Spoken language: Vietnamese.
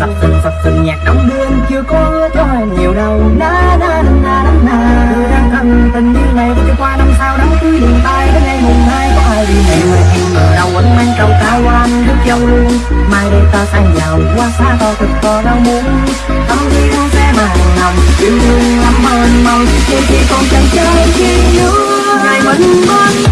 sập sình sập sình nhạc đóng đêm chưa có cho em nhiều đâu na na na na na na. Tôi đang thân tình như này để cho qua, năm sau đám cưới đường tay đến ngày mùng hai có ai đi mẹ ơi em? Ở đâu anh mang trầu cao anh rước dâu luôn. Mai đây ta sang giàu qua xa to thật to đau muốn tâm đi đâu sẽ màn lòng yêu đương lắm ơn mong. Chỉ khi con chẳng chơi khi nữa ngày vẫn bên